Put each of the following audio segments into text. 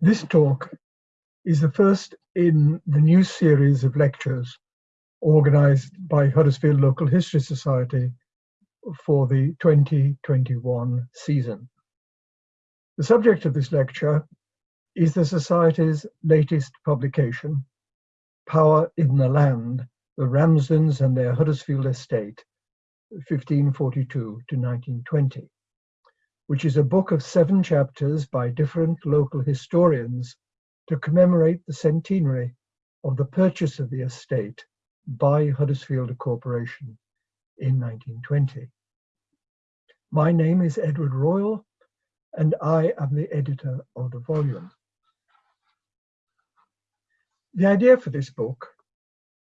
This talk is the first in the new series of lectures organized by Huddersfield Local History Society for the 2021 season. The subject of this lecture is the Society's latest publication, Power in the Land, the Ramsdens and their Huddersfield Estate, 1542 to 1920 which is a book of seven chapters by different local historians to commemorate the centenary of the purchase of the estate by Huddersfield Corporation in 1920. My name is Edward Royle and I am the editor of the volume. The idea for this book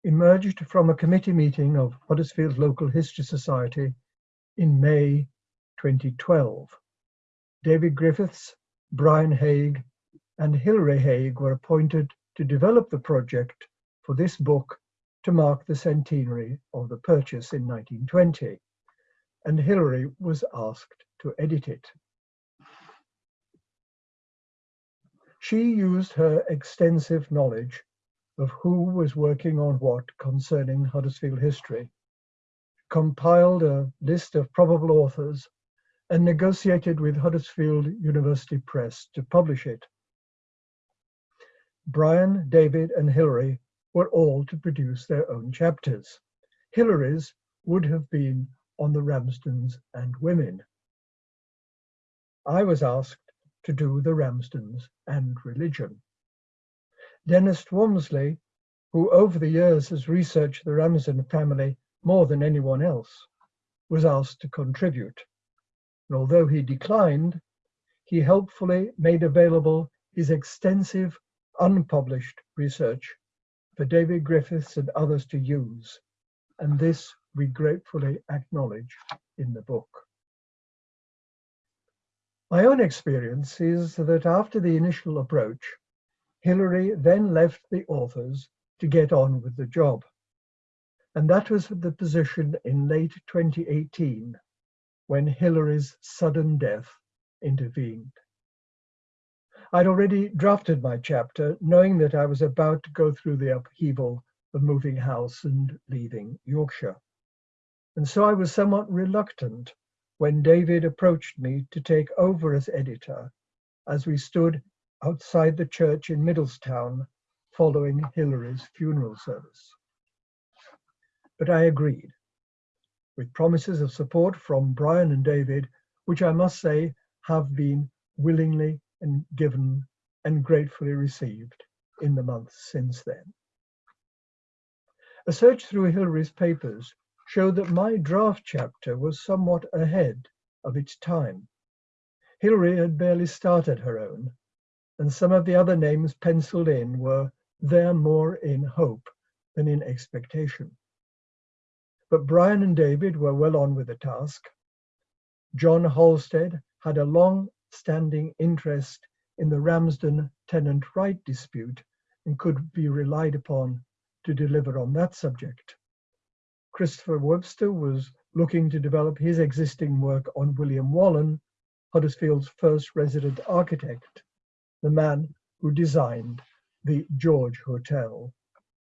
emerged from a committee meeting of Huddersfield Local History Society in May 2012 David Griffiths, Brian Haigh, and Hilary Haigh were appointed to develop the project for this book to mark the centenary of the purchase in 1920, and Hilary was asked to edit it. She used her extensive knowledge of who was working on what concerning Huddersfield history, compiled a list of probable authors and negotiated with Huddersfield University Press to publish it. Brian, David, and Hilary were all to produce their own chapters. Hilary's would have been on the Ramsdens and women. I was asked to do the Ramsdens and religion. Dennis Walmsley, who over the years has researched the Ramsden family more than anyone else, was asked to contribute and although he declined, he helpfully made available his extensive unpublished research for David Griffiths and others to use, and this we gratefully acknowledge in the book. My own experience is that after the initial approach, Hilary then left the authors to get on with the job. And that was the position in late 2018 when Hilary's sudden death intervened. I'd already drafted my chapter, knowing that I was about to go through the upheaval of moving house and leaving Yorkshire. And so I was somewhat reluctant when David approached me to take over as editor as we stood outside the church in Middlestown following Hilary's funeral service. But I agreed with promises of support from Brian and David, which I must say have been willingly and given and gratefully received in the months since then. A search through Hilary's papers showed that my draft chapter was somewhat ahead of its time. Hilary had barely started her own, and some of the other names penciled in were there more in hope than in expectation. But Brian and David were well on with the task. John Halstead had a long-standing interest in the Ramsden tenant right dispute and could be relied upon to deliver on that subject. Christopher Webster was looking to develop his existing work on William Wallen, Huddersfield's first resident architect, the man who designed the George Hotel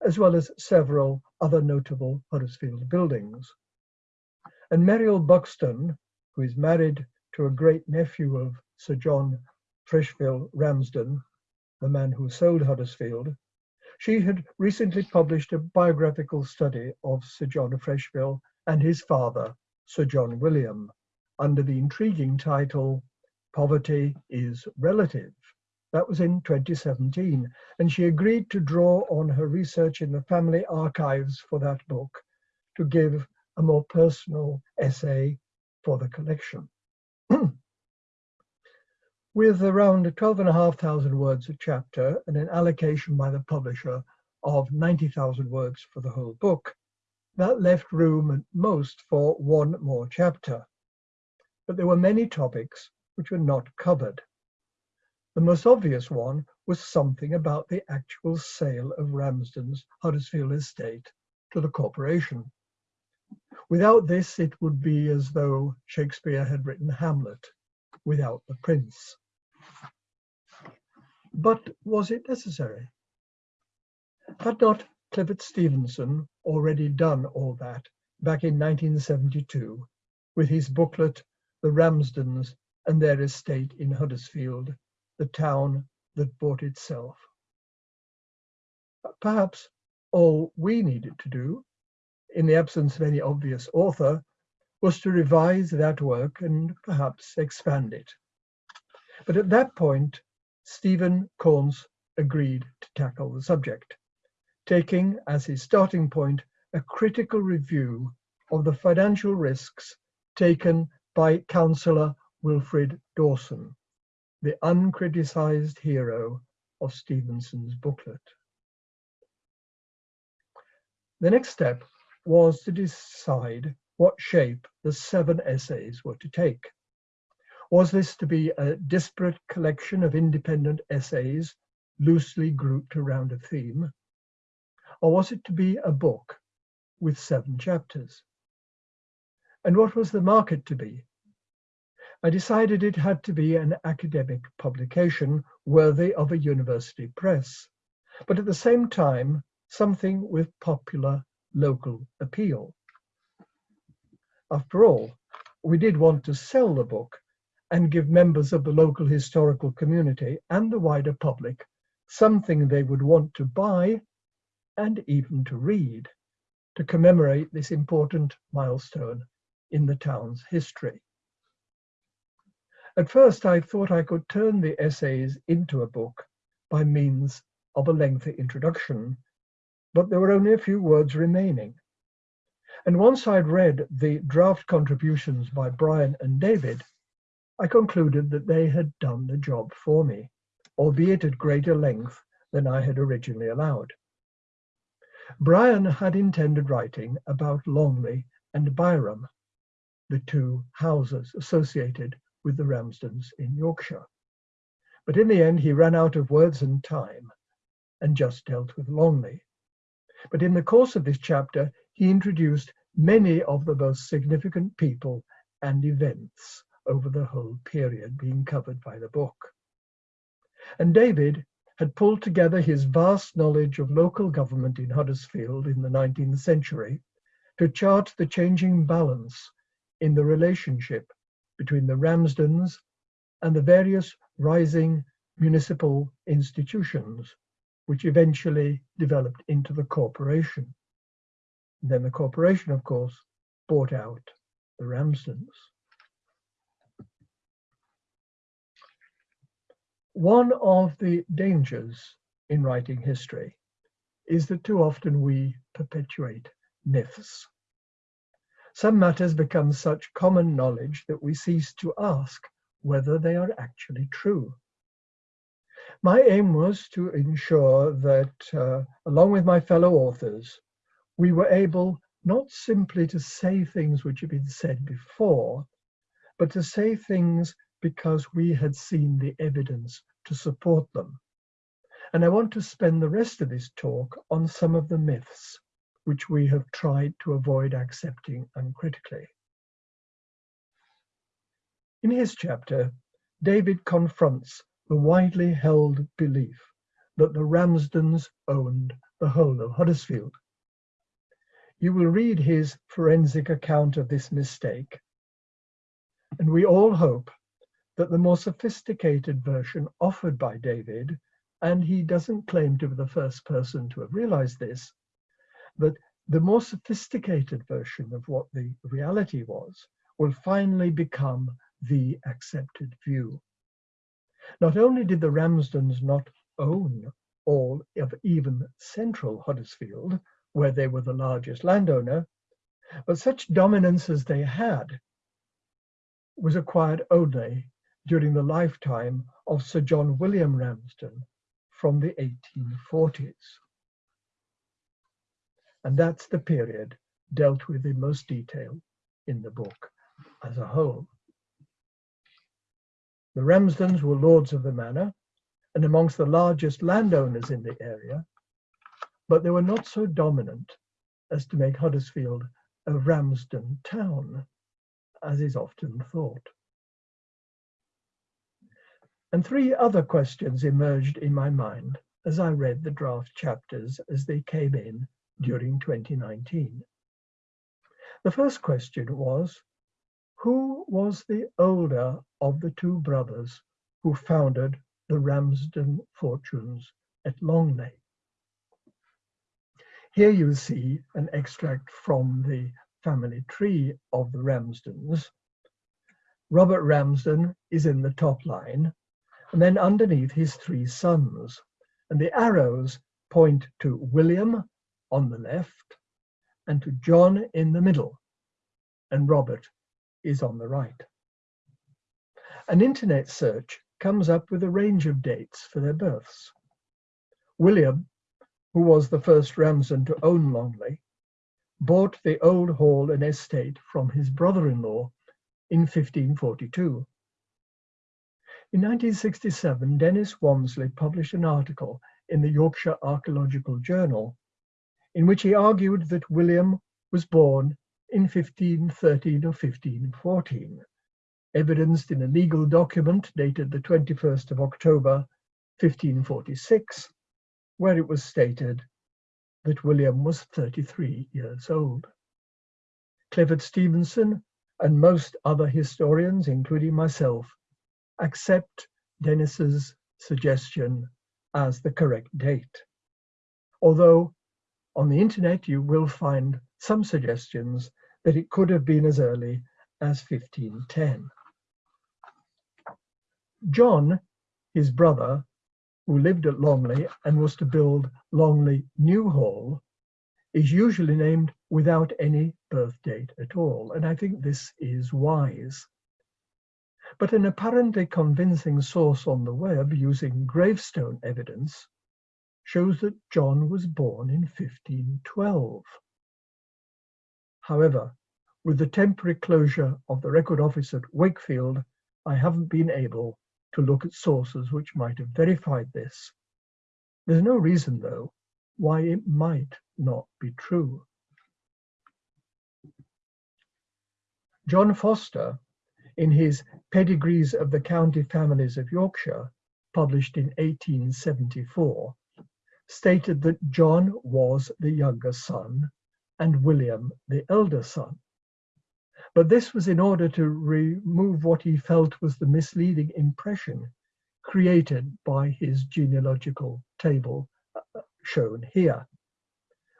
as well as several other notable Huddersfield buildings. And Meriel Buxton, who is married to a great nephew of Sir John Freshfield Ramsden, the man who sold Huddersfield, she had recently published a biographical study of Sir John Freshfield and his father, Sir John William, under the intriguing title, Poverty is Relative. That was in 2017. And she agreed to draw on her research in the family archives for that book to give a more personal essay for the collection. With around 12,500 words a chapter and an allocation by the publisher of 90,000 words for the whole book, that left room at most for one more chapter. But there were many topics which were not covered. The most obvious one was something about the actual sale of Ramsden's Huddersfield estate to the corporation. Without this, it would be as though Shakespeare had written Hamlet without the prince. But was it necessary? Had not Clifford Stevenson already done all that back in 1972 with his booklet, The Ramsdens and Their Estate in Huddersfield, the town that bought itself? Perhaps all we needed to do, in the absence of any obvious author, was to revise that work and perhaps expand it. But at that point, Stephen Corns agreed to tackle the subject, taking as his starting point a critical review of the financial risks taken by Councillor Wilfrid Dawson, the uncriticised hero of Stevenson's booklet. The next step was to decide what shape the seven essays were to take. Was this to be a disparate collection of independent essays loosely grouped around a theme? Or was it to be a book with seven chapters? And what was the market to be? I decided it had to be an academic publication worthy of a university press, but at the same time, something with popular local appeal. After all, we did want to sell the book and give members of the local historical community and the wider public something they would want to buy and even to read to commemorate this important milestone in the town's history. At first, I thought I could turn the essays into a book by means of a lengthy introduction, but there were only a few words remaining. And once I'd read the draft contributions by Brian and David, I concluded that they had done the job for me, albeit at greater length than I had originally allowed. Brian had intended writing about Longley and Byram, the two houses associated with the Ramsdens in Yorkshire. But in the end, he ran out of words and time and just dealt with Longley. But in the course of this chapter, he introduced many of the most significant people and events over the whole period being covered by the book. And David had pulled together his vast knowledge of local government in Huddersfield in the 19th century to chart the changing balance in the relationship between the Ramsdens and the various rising municipal institutions, which eventually developed into the corporation. And then the corporation, of course, bought out the Ramsdens. One of the dangers in writing history is that too often we perpetuate myths. Some matters become such common knowledge that we cease to ask whether they are actually true. My aim was to ensure that, uh, along with my fellow authors, we were able not simply to say things which have been said before, but to say things because we had seen the evidence to support them. And I want to spend the rest of this talk on some of the myths which we have tried to avoid accepting uncritically. In his chapter, David confronts the widely held belief that the Ramsdens owned the whole of Huddersfield. You will read his forensic account of this mistake, and we all hope that the more sophisticated version offered by David, and he doesn't claim to be the first person to have realized this, but the more sophisticated version of what the reality was will finally become the accepted view. Not only did the Ramsdens not own all of even central Huddersfield, where they were the largest landowner, but such dominance as they had was acquired only during the lifetime of Sir John William Ramsden from the 1840s. And that's the period dealt with in most detail in the book as a whole. The Ramsdens were lords of the manor and amongst the largest landowners in the area, but they were not so dominant as to make Huddersfield a Ramsden town, as is often thought. And three other questions emerged in my mind as I read the draft chapters as they came in during 2019. The first question was, who was the older of the two brothers who founded the Ramsden fortunes at Longley? Here you see an extract from the family tree of the Ramsdens. Robert Ramsden is in the top line, and then underneath his three sons. And the arrows point to William on the left and to John in the middle, and Robert is on the right. An internet search comes up with a range of dates for their births. William, who was the first Ramsden to own Longley, bought the old hall and estate from his brother-in-law in 1542. In 1967, Dennis Wamsley published an article in the Yorkshire Archaeological Journal in which he argued that William was born in 1513 or 1514, evidenced in a legal document dated the 21st of October 1546, where it was stated that William was 33 years old. Clifford Stevenson and most other historians, including myself, accept Dennis's suggestion as the correct date. Although on the internet you will find some suggestions that it could have been as early as 1510. John, his brother, who lived at Longley and was to build Longley New Hall, is usually named without any birth date at all, and I think this is wise. But an apparently convincing source on the web using gravestone evidence shows that John was born in 1512. However, with the temporary closure of the record office at Wakefield, I haven't been able to look at sources which might have verified this. There's no reason, though, why it might not be true. John Foster in his Pedigrees of the County Families of Yorkshire, published in 1874, stated that John was the younger son and William the elder son. But this was in order to remove what he felt was the misleading impression created by his genealogical table uh, shown here,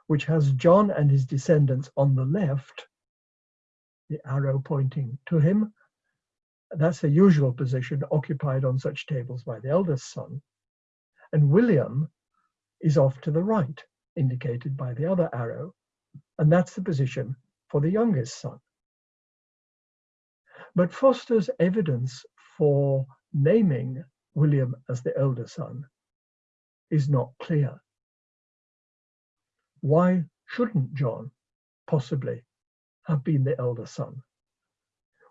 which has John and his descendants on the left, the arrow pointing to him, that's the usual position occupied on such tables by the eldest son. And William is off to the right, indicated by the other arrow, and that's the position for the youngest son. But Foster's evidence for naming William as the elder son is not clear. Why shouldn't John possibly have been the elder son?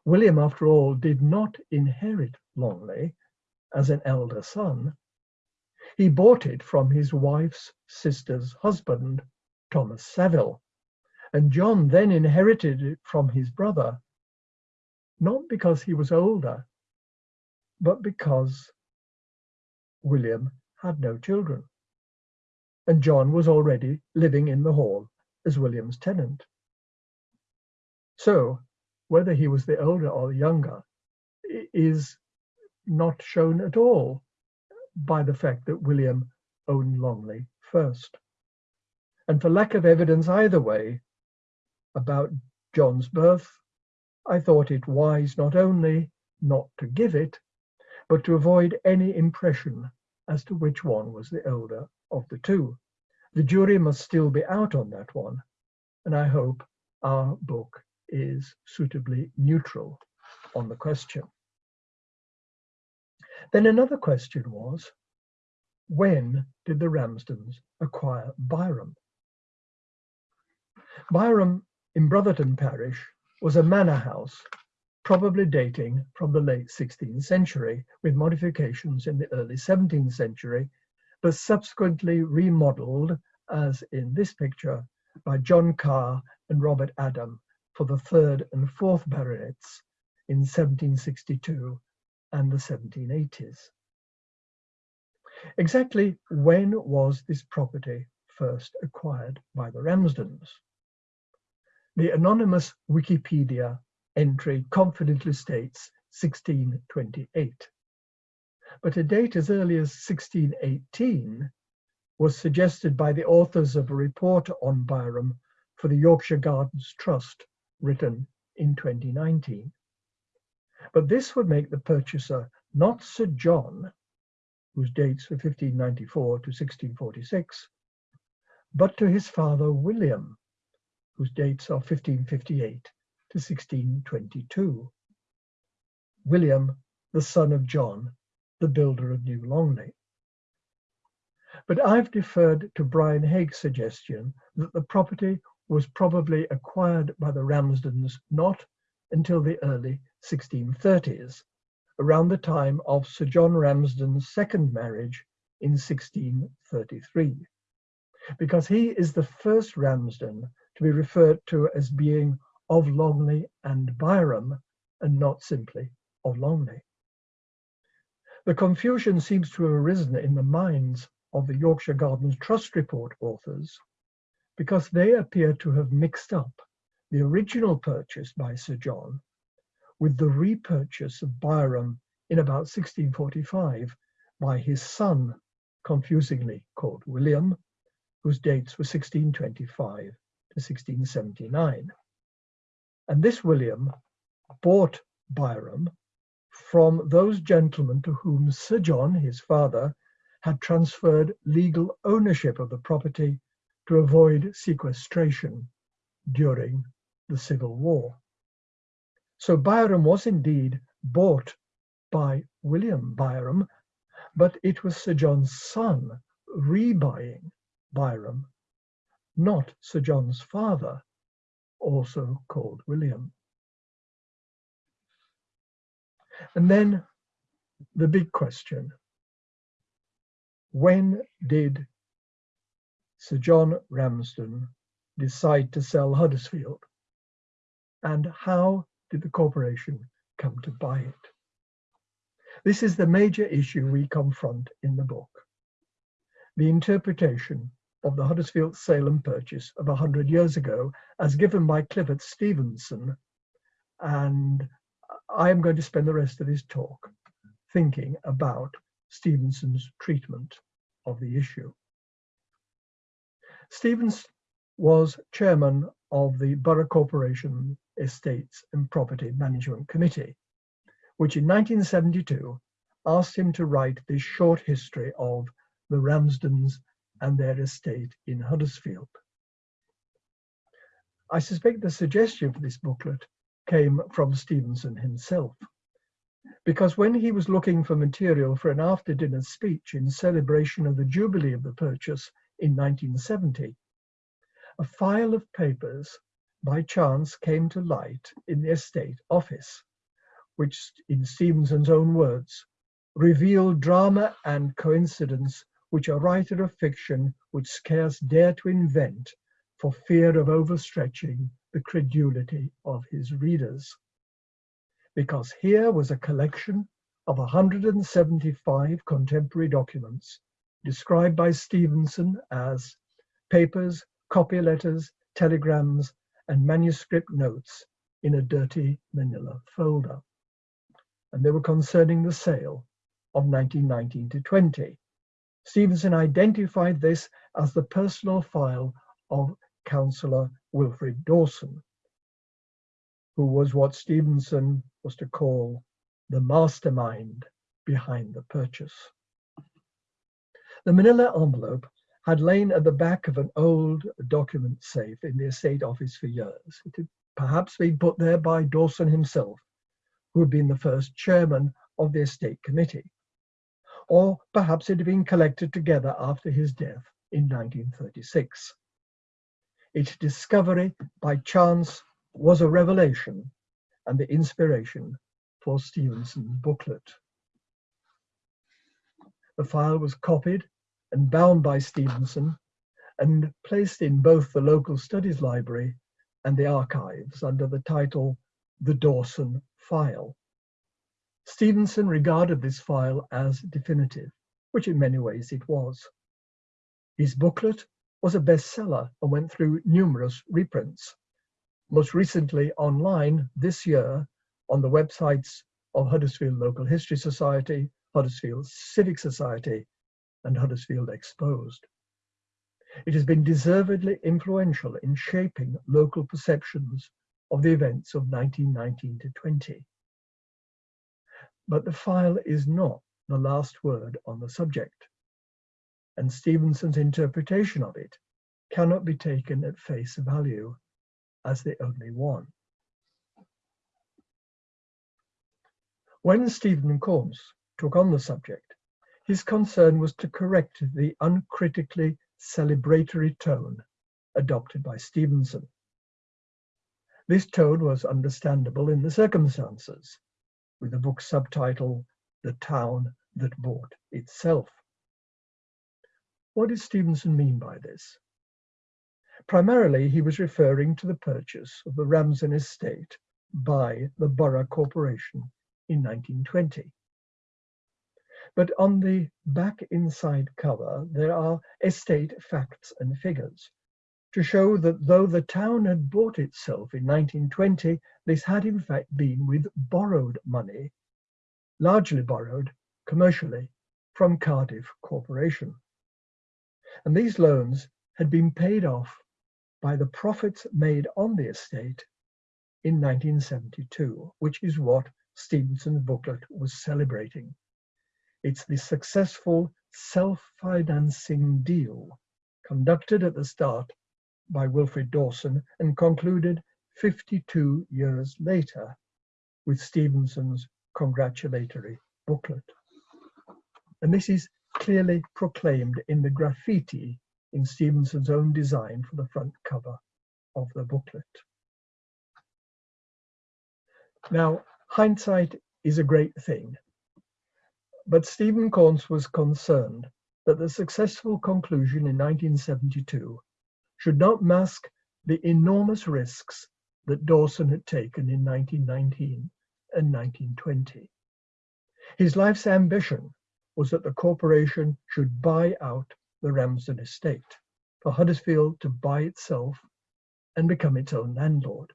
William, after all, did not inherit Longley as an elder son. He bought it from his wife's sister's husband, Thomas Saville, and John then inherited it from his brother, not because he was older, but because William had no children. And John was already living in the hall as William's tenant. So whether he was the older or the younger is not shown at all by the fact that William owned Longley first. And for lack of evidence either way about John's birth, I thought it wise not only not to give it, but to avoid any impression as to which one was the older of the two. The jury must still be out on that one, and I hope our book is suitably neutral on the question. Then another question was, when did the Ramsdens acquire Byram? Byram in Brotherton parish was a manor house, probably dating from the late 16th century, with modifications in the early 17th century, but subsequently remodeled, as in this picture, by John Carr and Robert Adam for the third and fourth baronets in 1762 and the 1780s. Exactly when was this property first acquired by the Ramsdens? The anonymous Wikipedia entry confidently states 1628. But a date as early as 1618 was suggested by the authors of a report on Byram for the Yorkshire Gardens Trust, written in 2019. But this would make the purchaser not Sir John, whose dates were 1594 to 1646, but to his father William, whose dates are 1558 to 1622. William, the son of John, the builder of New Longley. But I've deferred to Brian Haigh's suggestion that the property was probably acquired by the Ramsdens not until the early 1630s, around the time of Sir John Ramsden's second marriage in 1633, because he is the first Ramsden to be referred to as being of Longley and Byram, and not simply of Longley. The confusion seems to have arisen in the minds of the Yorkshire Gardens Trust Report authors because they appear to have mixed up the original purchase by Sir John with the repurchase of Byram in about 1645 by his son, confusingly called William, whose dates were 1625 to 1679. And this William bought Byram from those gentlemen to whom Sir John, his father, had transferred legal ownership of the property to avoid sequestration during the Civil War. So Byram was indeed bought by William Byrom, but it was Sir John's son rebuying Byram, not Sir John's father, also called William. And then the big question, when did Sir John Ramsden decide to sell Huddersfield? And how did the corporation come to buy it? This is the major issue we confront in the book. The interpretation of the Huddersfield Salem purchase of 100 years ago as given by Clifford Stevenson. And I am going to spend the rest of this talk thinking about Stevenson's treatment of the issue. Stevens was chairman of the Borough Corporation Estates and Property Management Committee, which in 1972 asked him to write this short history of the Ramsdens and their estate in Huddersfield. I suspect the suggestion for this booklet came from Stevenson himself, because when he was looking for material for an after dinner speech in celebration of the jubilee of the purchase in 1970, a file of papers by chance came to light in the estate office, which, in Stevenson's own words, revealed drama and coincidence which a writer of fiction would scarce dare to invent for fear of overstretching the credulity of his readers. Because here was a collection of 175 contemporary documents described by Stevenson as papers copy letters, telegrams, and manuscript notes in a dirty manila folder. And they were concerning the sale of 1919 to 20. Stevenson identified this as the personal file of Councillor Wilfrid Dawson, who was what Stevenson was to call the mastermind behind the purchase. The manila envelope had lain at the back of an old document safe in the estate office for years. It had perhaps been put there by Dawson himself, who had been the first chairman of the estate committee. Or perhaps it had been collected together after his death in 1936. Its discovery by chance was a revelation and the inspiration for Stevenson's booklet. The file was copied and bound by Stevenson and placed in both the local studies library and the archives under the title The Dawson File. Stevenson regarded this file as definitive, which in many ways it was. His booklet was a bestseller and went through numerous reprints, most recently online this year on the websites of Huddersfield Local History Society, Huddersfield Civic Society, and Huddersfield Exposed. It has been deservedly influential in shaping local perceptions of the events of 1919 to 20. But the file is not the last word on the subject, and Stevenson's interpretation of it cannot be taken at face value as the only one. When Stephen Corns took on the subject, his concern was to correct the uncritically celebratory tone adopted by Stevenson. This tone was understandable in the circumstances, with the book's subtitle the town that bought itself. What did Stevenson mean by this? Primarily, he was referring to the purchase of the Ramsden estate by the Borough Corporation in 1920. But on the back inside cover, there are estate facts and figures to show that though the town had bought itself in 1920, this had in fact been with borrowed money largely borrowed commercially from Cardiff Corporation. And these loans had been paid off by the profits made on the estate in 1972, which is what Stevenson's booklet was celebrating. It's the successful self-financing deal conducted at the start by Wilfred Dawson and concluded 52 years later with Stevenson's congratulatory booklet. And this is clearly proclaimed in the graffiti in Stevenson's own design for the front cover of the booklet. Now, hindsight is a great thing, but Stephen Corns was concerned that the successful conclusion in 1972 should not mask the enormous risks that Dawson had taken in 1919 and 1920. His life's ambition was that the corporation should buy out the Ramsden estate, for Huddersfield to buy itself and become its own landlord.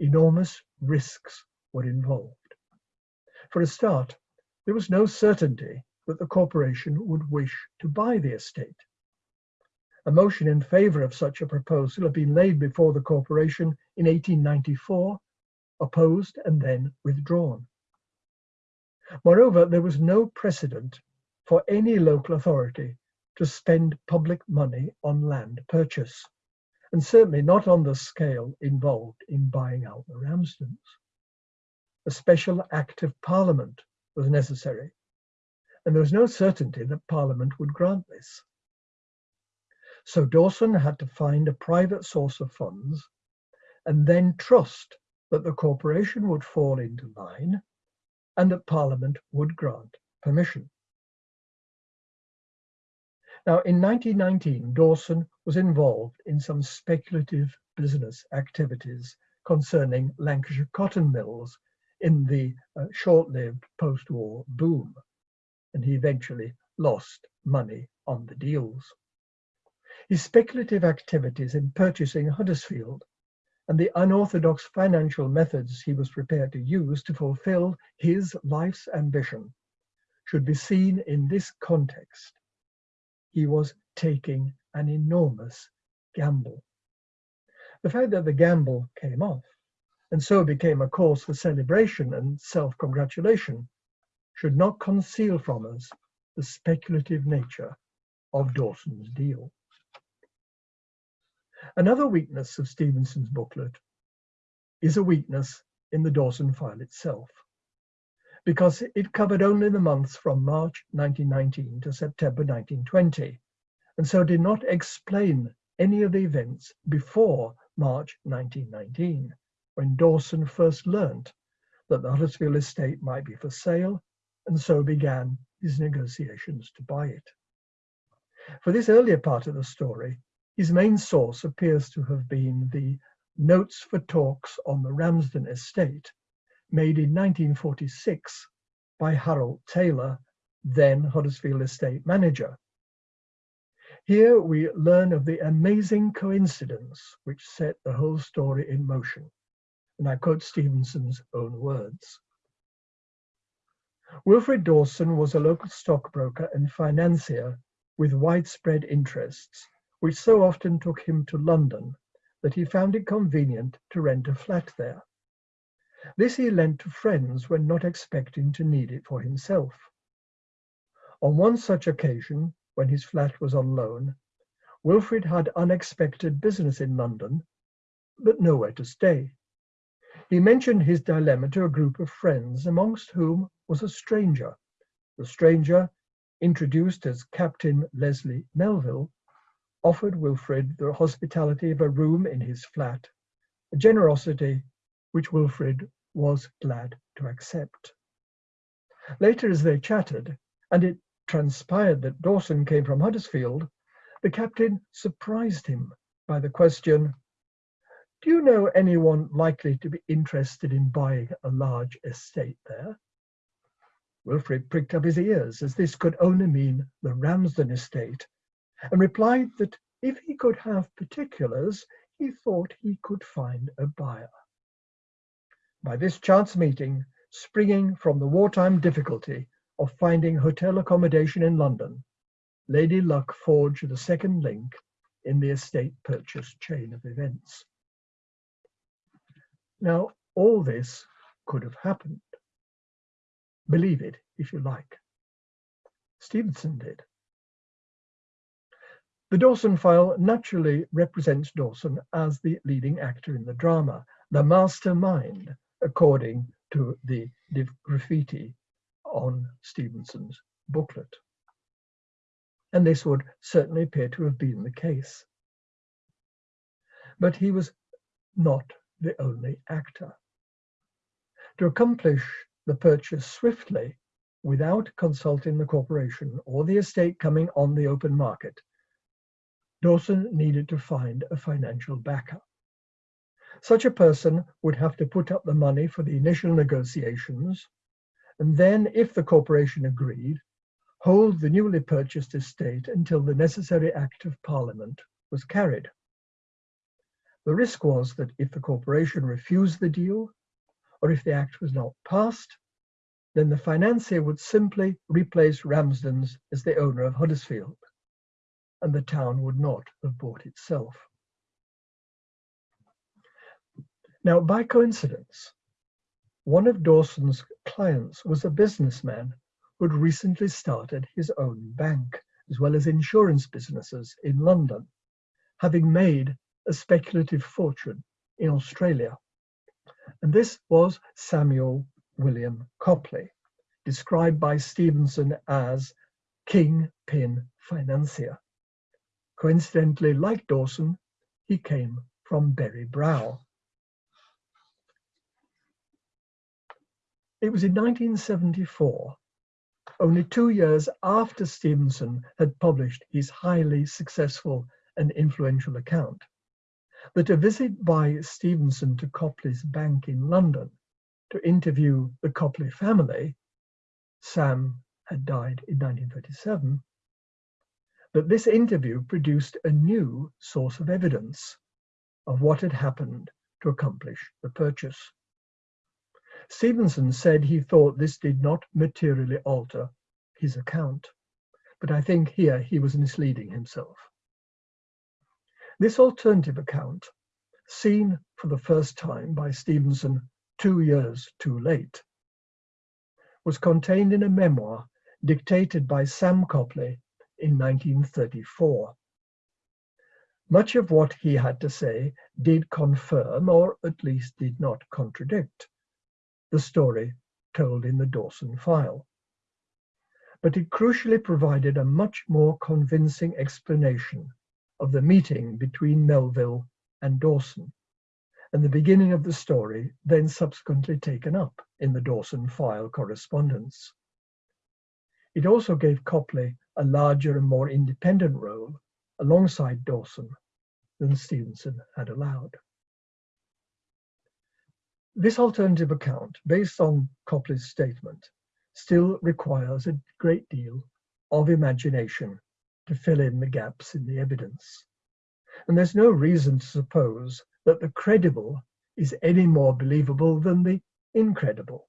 Enormous risks were involved. For a start, there was no certainty that the corporation would wish to buy the estate. A motion in favour of such a proposal had been laid before the corporation in 1894 opposed and then withdrawn. Moreover, there was no precedent for any local authority to spend public money on land purchase, and certainly not on the scale involved in buying out the Ramsdens. A special act of parliament was necessary, and there was no certainty that parliament would grant this. So Dawson had to find a private source of funds and then trust that the corporation would fall into line and that Parliament would grant permission. Now, in 1919, Dawson was involved in some speculative business activities concerning Lancashire cotton mills in the uh, short-lived post-war boom, and he eventually lost money on the deals. His speculative activities in purchasing Huddersfield and the unorthodox financial methods he was prepared to use to fulfill his life's ambition should be seen in this context. He was taking an enormous gamble. The fact that the gamble came off and so became a cause for celebration and self-congratulation should not conceal from us the speculative nature of Dawson's deal. Another weakness of Stevenson's booklet is a weakness in the Dawson file itself, because it covered only the months from March 1919 to September 1920, and so did not explain any of the events before March 1919, when Dawson first learnt that the Huddersfield estate might be for sale, and so began his negotiations to buy it. For this earlier part of the story, his main source appears to have been the Notes for Talks on the Ramsden Estate, made in 1946 by Harold Taylor then Huddersfield estate manager. Here we learn of the amazing coincidence which set the whole story in motion. And I quote Stevenson's own words. Wilfred Dawson was a local stockbroker and financier with widespread interests, which so often took him to London that he found it convenient to rent a flat there. This he lent to friends when not expecting to need it for himself. On one such occasion, when his flat was on loan, Wilfrid had unexpected business in London, but nowhere to stay. He mentioned his dilemma to a group of friends, amongst whom was a stranger. The stranger, introduced as Captain Leslie Melville, offered Wilfred the hospitality of a room in his flat, a generosity which Wilfred was glad to accept. Later, as they chatted, and it transpired that Dawson came from Huddersfield, the captain surprised him by the question, Do you know anyone likely to be interested in buying a large estate there? Wilfrid pricked up his ears, as this could only mean the Ramsden estate, and replied that if he could have particulars, he thought he could find a buyer. By this chance meeting, springing from the wartime difficulty of finding hotel accommodation in London, Lady Luck forged the second link in the estate purchase chain of events. Now, all this could have happened. Believe it if you like. Stevenson did. The Dawson file naturally represents Dawson as the leading actor in the drama, the mastermind, according to the graffiti on Stevenson's booklet. And this would certainly appear to have been the case. But he was not the only actor. To accomplish the purchase swiftly without consulting the corporation or the estate coming on the open market, Dawson needed to find a financial backer. Such a person would have to put up the money for the initial negotiations, and then, if the corporation agreed, hold the newly purchased estate until the necessary Act of Parliament was carried. The risk was that if the corporation refused the deal, or if the act was not passed, then the financier would simply replace Ramsden's as the owner of Huddersfield, and the town would not have bought itself. Now, by coincidence, one of Dawson's clients was a businessman who had recently started his own bank, as well as insurance businesses in London, having made a speculative fortune in Australia. And this was Samuel William Copley, described by Stevenson as King Pin Financier. Coincidentally, like Dawson, he came from Berry Brow. It was in 1974, only two years after Stevenson had published his highly successful and influential account, that a visit by Stevenson to Copley's bank in London to interview the Copley family, Sam had died in 1937, that this interview produced a new source of evidence of what had happened to accomplish the purchase. Stevenson said he thought this did not materially alter his account, but I think here he was misleading himself. This alternative account, seen for the first time by Stevenson two years too late, was contained in a memoir dictated by Sam Copley in 1934. Much of what he had to say did confirm, or at least did not contradict, the story told in the Dawson file. But it crucially provided a much more convincing explanation of the meeting between Melville and Dawson, and the beginning of the story then subsequently taken up in the Dawson file correspondence. It also gave Copley a larger and more independent role alongside Dawson than Stevenson had allowed. This alternative account, based on Copley's statement, still requires a great deal of imagination to fill in the gaps in the evidence. And there's no reason to suppose that the credible is any more believable than the incredible.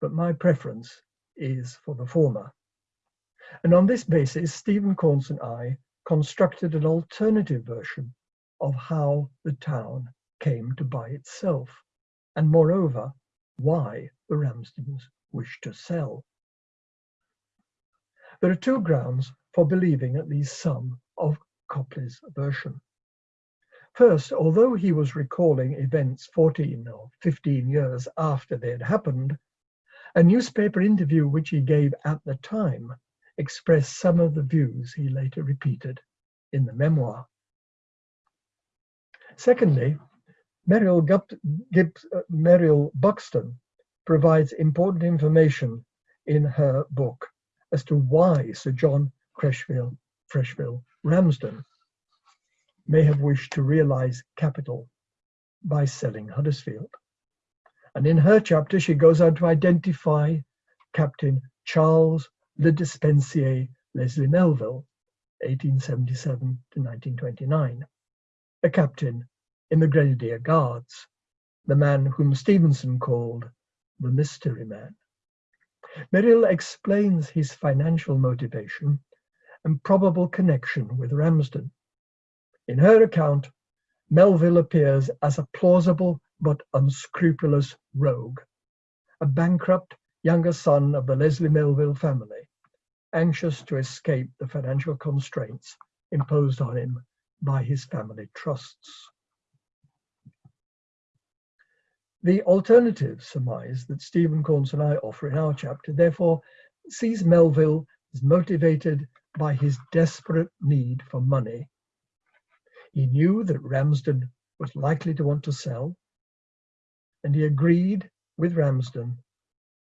But my preference is for the former. And on this basis, Stephen Caunce and I constructed an alternative version of how the town came to buy itself, and moreover, why the Ramsdens wished to sell. There are two grounds for believing at least some of Copley's version. First, although he was recalling events 14 or 15 years after they had happened, a newspaper interview which he gave at the time expressed some of the views he later repeated in the memoir. Secondly, Meriel, Gibbs, uh, Meriel Buxton provides important information in her book as to why Sir John Frecheville, Frecheville Ramsden may have wished to realize capital by selling Huddersfield. And in her chapter, she goes on to identify Captain Charles Le Despensier Leslie Melville, 1877 to 1929, a captain in the Grenadier Guards, the man whom Stevenson called the mystery man. Meriel explains his financial motivation and probable connection with Ramsden. In her account, Melville appears as a plausible but unscrupulous rogue, a bankrupt younger son of the Leslie Melville family, anxious to escape the financial constraints imposed on him by his family trusts. The alternative surmise that Stephen Caunce and I offer in our chapter, therefore, sees Melville as motivated by his desperate need for money. He knew that Ramsden was likely to want to sell, and he agreed with Ramsden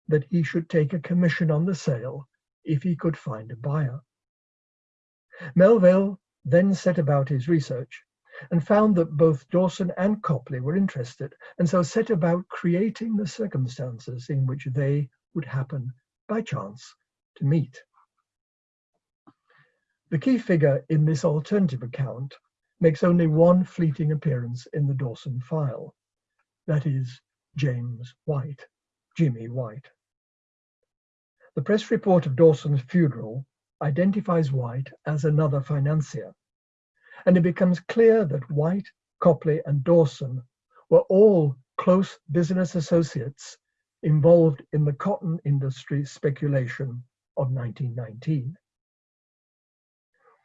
that he should take a commission on the sale if he could find a buyer. Melville then set about his research and found that both Dawson and Copley were interested, and so set about creating the circumstances in which they would happen by chance to meet. The key figure in this alternative account makes only one fleeting appearance in the Dawson file, that is James White, Jimmy White. The press report of Dawson's funeral identifies White as another financier, and it becomes clear that White, Copley, and Dawson were all close business associates involved in the cotton industry speculation of 1919.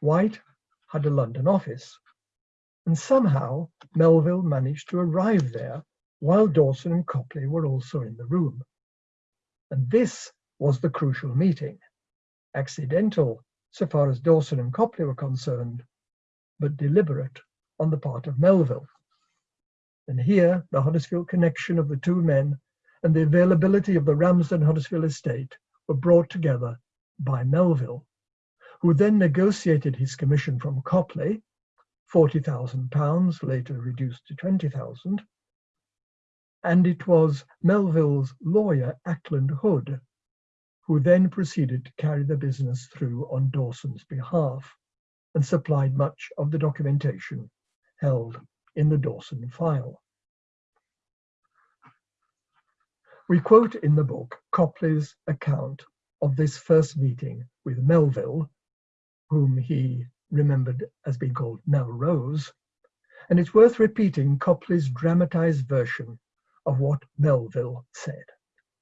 White had a London office, and somehow Melville managed to arrive there while Dawson and Copley were also in the room. And this was the crucial meeting, accidental so far as Dawson and Copley were concerned, but deliberate on the part of Melville. And here, the Huddersfield connection of the two men and the availability of the Ramsden Huddersfield estate were brought together by Melville, who then negotiated his commission from Copley, £40,000, later reduced to 20,000, and it was Melville's lawyer, Ackland Hood, who then proceeded to carry the business through on Dawson's behalf and supplied much of the documentation held in the Dawson file. We quote in the book Copley's account of this first meeting with Melville, whom he remembered as being called Melrose, and it's worth repeating Copley's dramatized version of what Melville said.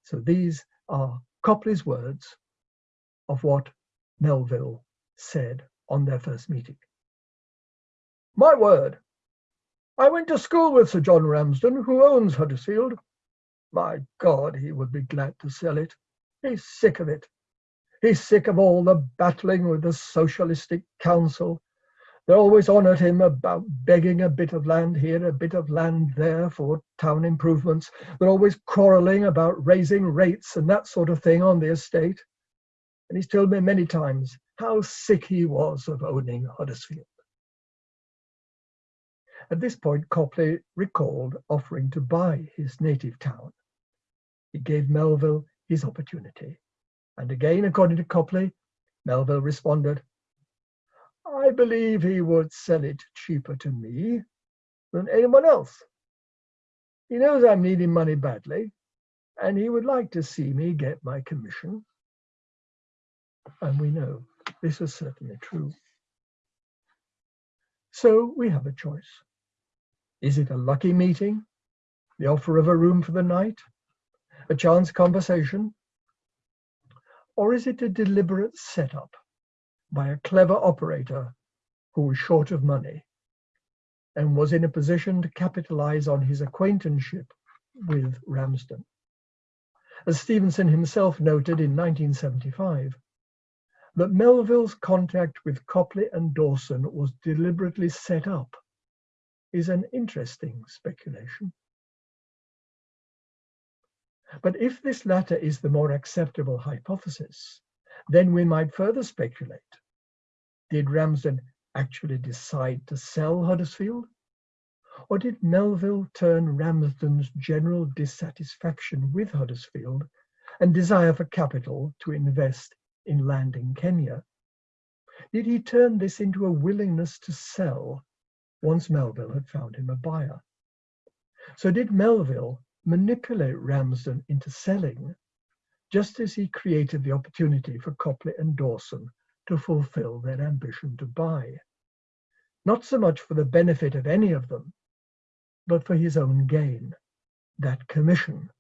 So these are Copley's words of what Melville said on their first meeting. My word, I went to school with Sir John Ramsden, who owns Huddersfield. My God, he would be glad to sell it. He's sick of it. He's sick of all the battling with the Socialistic Council. They're always on at him about begging a bit of land here, a bit of land there for town improvements. They're always quarrelling about raising rates and that sort of thing on the estate. And he's told me many times how sick he was of owning Huddersfield. At this point, Copley recalled offering to buy his native town. He gave Melville his opportunity, And again, according to Copley, Melville responded, I believe he would sell it cheaper to me than anyone else. He knows I'm needing money badly, and he would like to see me get my commission. And we know this is certainly true. So we have a choice. Is it a lucky meeting? The offer of a room for the night? A chance conversation? Or is it a deliberate setup by a clever operator who was short of money and was in a position to capitalize on his acquaintanceship with Ramsden? As Stevenson himself noted in 1975, that Melville's contact with Copley and Dawson was deliberately set up is an interesting speculation. But if this latter is the more acceptable hypothesis, then we might further speculate. Did Ramsden actually decide to sell Huddersfield? Or did Melville turn Ramsden's general dissatisfaction with Huddersfield and desire for capital to invest in land in Kenya? Did he turn this into a willingness to sell once Melville had found him a buyer? So did Melville manipulate Ramsden into selling, just as he created the opportunity for Copley and Dawson to fulfill their ambition to buy. Not so much for the benefit of any of them, but for his own gain, that commission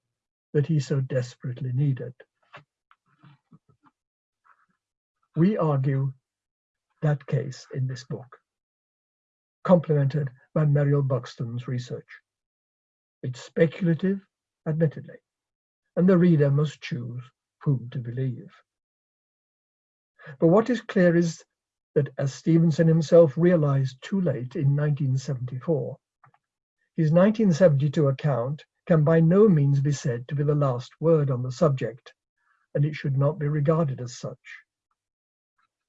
that he so desperately needed. We argue that case in this book, complemented by Meriel Buxton's research. It's speculative, admittedly, and the reader must choose whom to believe. But what is clear is that, as Stevenson himself realized too late in 1974, his 1972 account can by no means be said to be the last word on the subject, and it should not be regarded as such.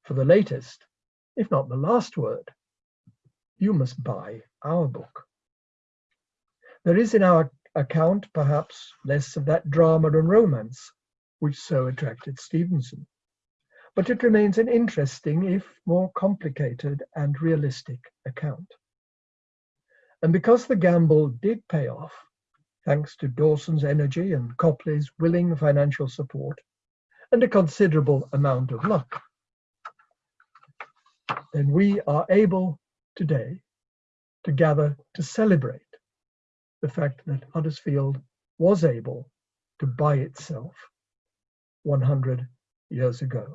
For the latest, if not the last word, you must buy our book. There is in our account perhaps less of that drama and romance which so attracted Stevenson, but it remains an interesting, if more complicated and realistic account. And because the gamble did pay off, thanks to Dawson's energy and Copley's willing financial support, and a considerable amount of luck, then we are able today to gather to celebrate the fact that Huddersfield was able to buy itself 100 years ago.